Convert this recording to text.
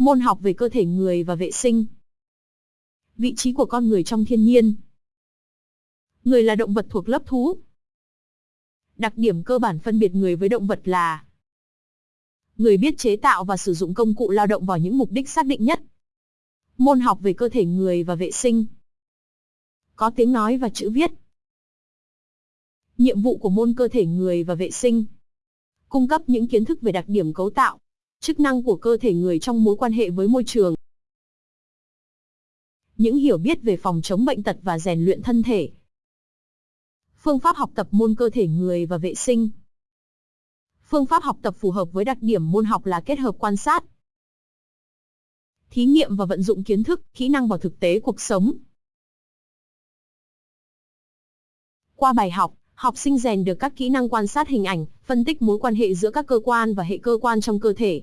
Môn học về cơ thể người và vệ sinh. Vị trí của con người trong thiên nhiên. Người là động vật thuộc lớp thú. Đặc điểm cơ bản phân biệt người với động vật là Người biết chế tạo và sử dụng công cụ lao động vào những mục đích xác định nhất. Môn học về cơ thể người và vệ sinh. Có tiếng nói và chữ viết. Nhiệm vụ của môn cơ thể người và vệ sinh. Cung cấp những kiến thức về đặc điểm cấu tạo, chức năng của cơ thể người trong mối quan hệ với môi trường. Những hiểu biết về phòng chống bệnh tật và rèn luyện thân thể. Phương pháp học tập môn cơ thể người và vệ sinh. Phương pháp học tập phù hợp với đặc điểm môn học là kết hợp quan sát, thí nghiệm và vận dụng kiến thức, kỹ năng vào thực tế cuộc sống. Qua bài học, học sinh rèn được các kỹ năng quan sát hình ảnh, phân tích mối quan hệ giữa các cơ quan và hệ cơ quan trong cơ thể,